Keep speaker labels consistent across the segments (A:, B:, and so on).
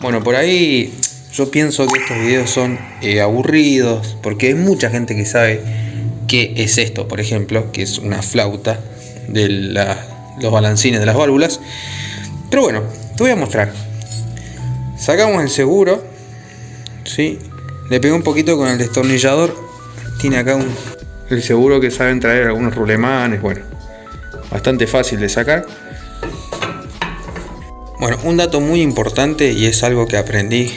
A: Bueno, por ahí yo pienso que estos videos son eh, aburridos, porque hay mucha gente que sabe qué es esto, por ejemplo, que es una flauta de los balancines de las válvulas. Pero bueno, te voy a mostrar. Sacamos el seguro, ¿sí? Le pego un poquito con el destornillador. Tiene acá un, el seguro que saben traer algunos rulemanes, bueno, bastante fácil de sacar. Bueno, un dato muy importante y es algo que aprendí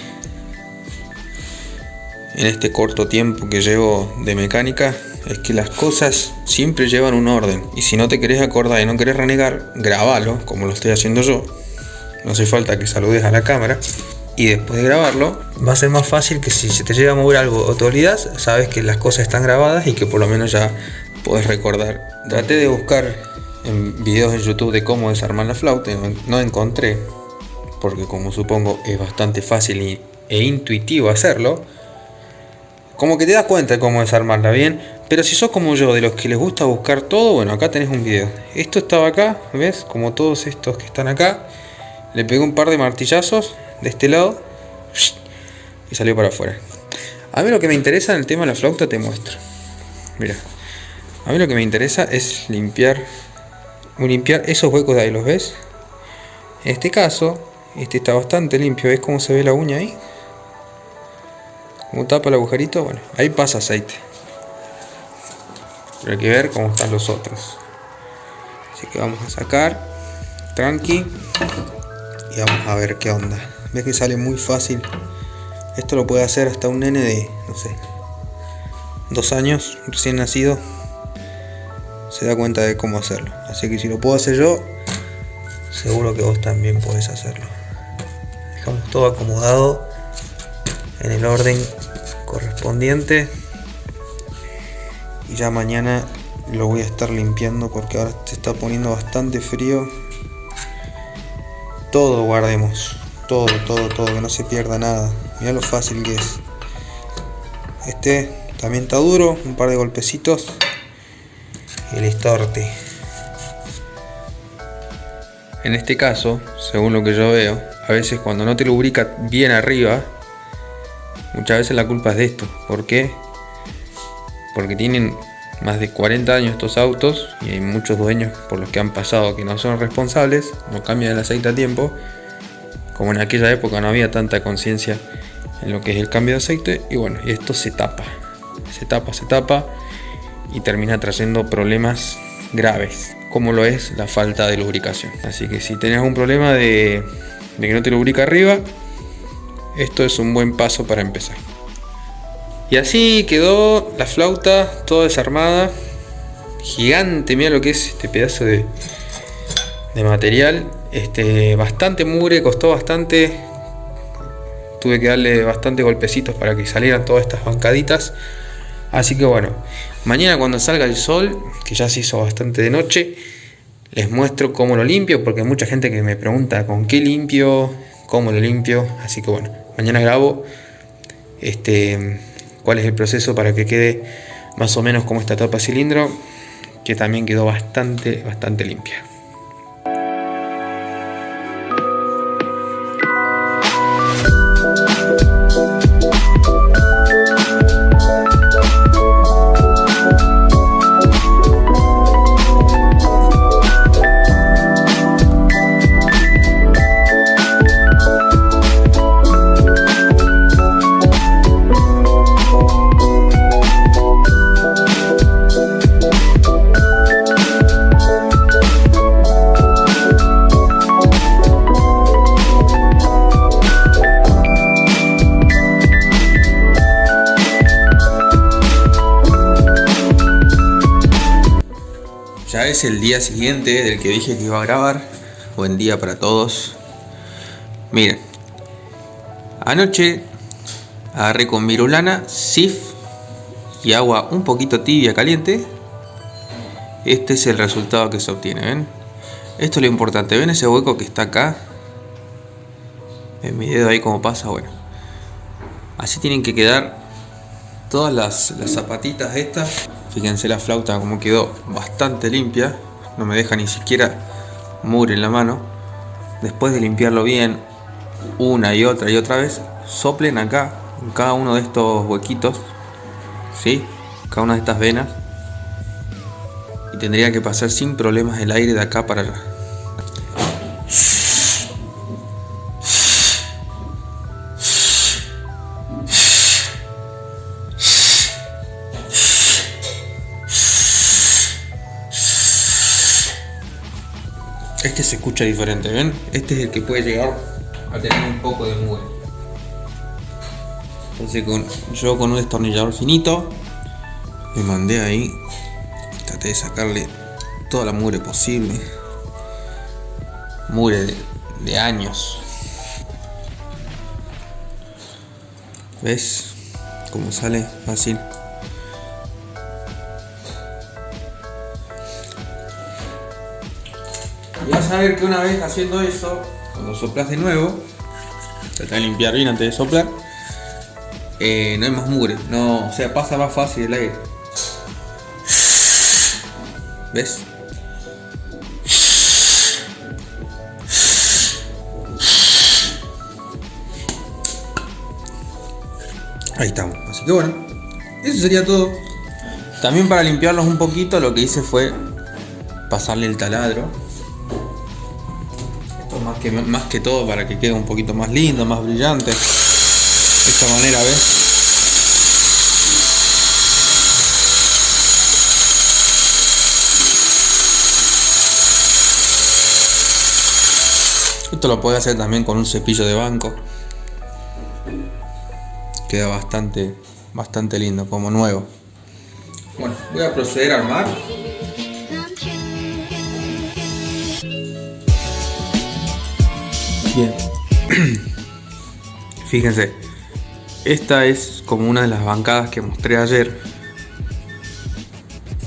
A: en este corto tiempo que llevo de mecánica es que las cosas siempre llevan un orden y si no te querés acordar y no querés renegar, grabalo como lo estoy haciendo yo. No hace falta que saludes a la cámara y después de grabarlo va a ser más fácil que si se te llega a mover algo o te olvidas, sabes que las cosas están grabadas y que por lo menos ya puedes recordar. Traté de buscar en videos en YouTube de cómo desarmar la flauta no encontré porque como supongo es bastante fácil e intuitivo hacerlo como que te das cuenta de cómo desarmarla bien pero si sos como yo de los que les gusta buscar todo bueno acá tenés un video. Esto estaba acá ves como todos estos que están acá. Le pegué un par de martillazos de este lado y salió para afuera. A mí lo que me interesa en el tema de la flauta te muestro. Mira a mí lo que me interesa es limpiar limpiar esos huecos de ahí los ves en este caso este está bastante limpio ves cómo se ve la uña ahí como tapa el agujerito bueno ahí pasa aceite. Pero hay que ver cómo están los otros. Así que vamos a sacar tranqui y vamos a ver qué onda. Ves que sale muy fácil esto lo puede hacer hasta un nene de no sé dos años recién nacido se da cuenta de cómo hacerlo. Así que si lo puedo hacer yo seguro que vos también podés hacerlo. Dejamos todo acomodado en el orden correspondiente. Y ya mañana lo voy a estar limpiando porque ahora se está poniendo bastante frío. Todo guardemos. Todo todo todo que no se pierda nada. Mira lo fácil que es. Este también está duro un par de golpecitos el estorte en este caso según lo que yo veo a veces cuando no te lubrica bien arriba muchas veces la culpa es de esto ¿por qué? porque tienen más de 40 años estos autos y hay muchos dueños por los que han pasado que no son responsables, no cambian el aceite a tiempo, como en aquella época no había tanta conciencia en lo que es el cambio de aceite y bueno, esto se tapa, se tapa, se tapa y termina trayendo problemas graves, como lo es la falta de lubricación. Así que si tenés un problema de, que no te lubrica arriba, esto es un buen paso para empezar. Y así quedó la flauta toda desarmada. Gigante, mira lo que es este pedazo de, de material. Este, bastante mugre, costó bastante. Tuve que darle bastante golpecitos para que salieran todas estas bancaditas. Así que bueno, mañana cuando salga el sol, que ya se hizo bastante de noche, les muestro cómo lo limpio, porque hay mucha gente que me pregunta con qué limpio, cómo lo limpio. Así que bueno, mañana grabo este cuál es el proceso para que quede más o menos como esta tapa cilindro que también quedó bastante bastante limpia es el día siguiente del que dije que iba a grabar. Buen día para todos. Miren. Anoche agarré con virulana, sif y agua un poquito tibia caliente. Este es el resultado que se obtiene, ¿ven? Esto es lo importante. ¿Ven ese hueco que está acá? En mi dedo ahí como pasa, bueno. Así tienen que quedar todas las, las zapatitas estas Fíjense la flauta como quedó bastante limpia. No me deja ni siquiera mugre en la mano. Después de limpiarlo bien, una y otra y otra vez, soplen acá, en cada uno de estos huequitos, ¿sí? Cada una de estas venas. Y tendría que pasar sin problemas el aire de acá para allá. Este se escucha diferente, ¿ven? Este es el que puede llegar a tener un poco de mugre. Entonces yo con un destornillador finito me mandé ahí, traté de sacarle toda la mugre posible. Mugre de, de años. ¿Ves? Cómo sale fácil. Y vas a ver que una vez haciendo eso, cuando soplas de nuevo, trata de limpiar bien antes de soplar, eh, no hay más mugre, no, o sea, pasa más fácil el aire. ¿Ves? Ahí estamos, así que bueno, eso sería todo. También para limpiarlos un poquito lo que hice fue pasarle el taladro más que, más que todo para que quede un poquito más lindo, más brillante. De esta manera, ¿ves? Esto lo puede hacer también con un cepillo de banco. Queda bastante, bastante lindo, como nuevo. Bueno, voy a proceder a armar. Fíjense, esta es como una de las bancadas que mostré ayer.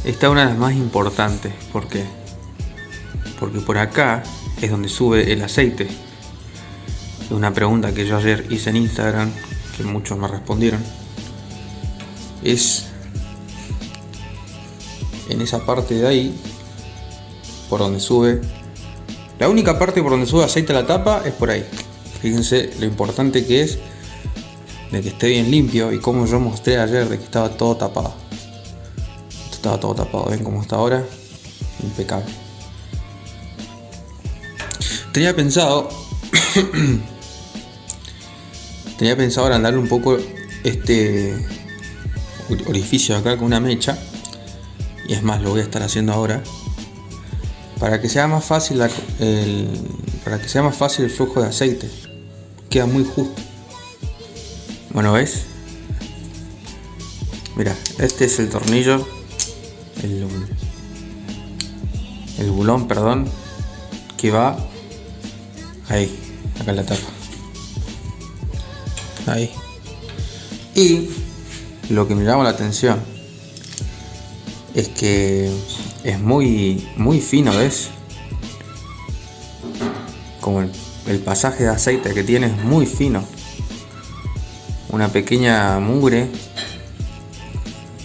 A: Esta es una de las más importantes. ¿Por qué? Porque por acá es donde sube el aceite. Es una pregunta que yo ayer hice en Instagram, que muchos me respondieron. Es en esa parte de ahí, por donde sube la única parte por donde sube aceite a la tapa es por ahí. Fíjense lo importante que es de que esté bien limpio y como yo mostré ayer de que estaba todo tapado. estaba todo tapado, ven cómo está ahora. Impecable. Tenía pensado tenía pensado agrandar un poco este orificio acá con una mecha y es más lo voy a estar haciendo ahora para que sea más fácil el, para que sea más fácil el flujo de aceite queda muy justo. Bueno ves mira este es el tornillo el, el bulón perdón que va ahí acá en la tapa. Ahí. Y lo que me llama la atención es que es muy, muy fino, ¿ves? Como el, pasaje de aceite que tiene es muy fino. Una pequeña mugre,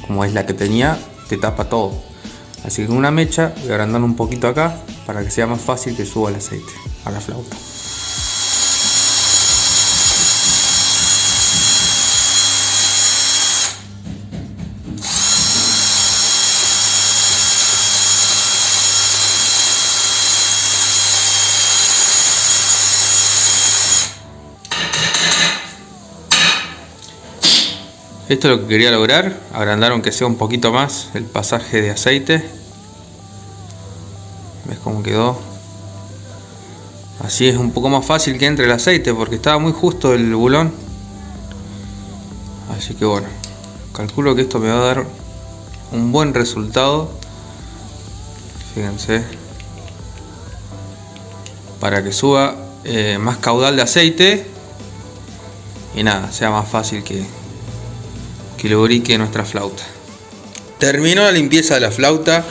A: como es la que tenía, te tapa todo. Así que una mecha voy agrandando un poquito acá para que sea más fácil que suba el aceite a la flauta. Esto es lo que quería lograr, agrandar aunque sea un poquito más el pasaje de aceite. ¿Ves cómo quedó? Así es un poco más fácil que entre el aceite porque estaba muy justo el bulón. Así que bueno, calculo que esto me va a dar un buen resultado. Fíjense. Para que suba eh, más caudal de aceite. Y nada, sea más fácil que, que lubrique nuestra flauta. Terminó la limpieza de la flauta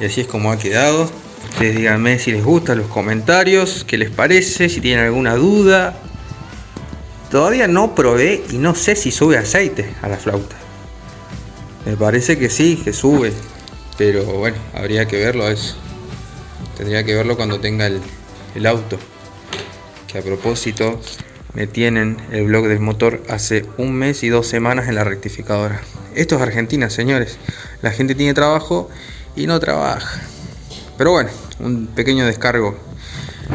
A: y así es como ha quedado. Ustedes díganme si les gusta los comentarios, qué les parece, si tienen alguna duda. Todavía no probé y no sé si sube aceite a la flauta. Me parece que sí, que sube. Pero bueno, habría que verlo eso. Tendría que verlo cuando tenga el, el auto. Que a propósito, me tienen el blog del motor hace un mes y dos semanas en la rectificadora. Esto es Argentina, señores. La gente tiene trabajo y no trabaja. Pero bueno, un pequeño descargo.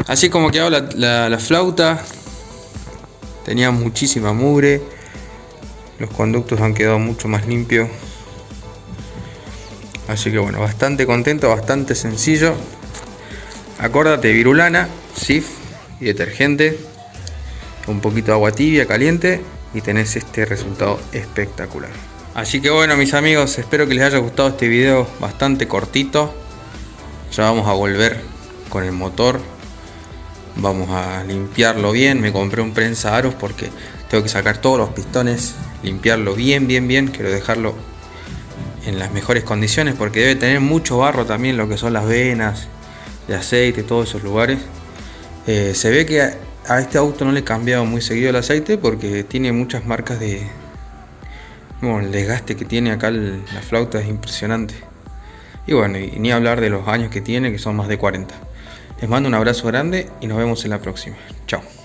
A: Así como que la, la, la flauta. Tenía muchísima mugre. Los conductos han quedado mucho más limpios. Así que bueno, bastante contento, bastante sencillo. Acordate, virulana, sif y detergente un poquito de agua tibia, caliente y tenés este resultado espectacular. Así que bueno mis amigos, espero que les haya gustado este video bastante cortito. Ya vamos a volver con el motor. Vamos a limpiarlo bien. Me compré un prensa aros porque tengo que sacar todos los pistones, limpiarlo bien, bien, bien. Quiero dejarlo en las mejores condiciones porque debe tener mucho barro también lo que son las venas de aceite, todos esos lugares. Eh, se ve que a este auto no le he cambiado muy seguido el aceite porque tiene muchas marcas de... Bueno, el desgaste que tiene acá la flauta es impresionante. Y bueno, y ni hablar de los años que tiene, que son más de 40. Les mando un abrazo grande y nos vemos en la próxima. Chao.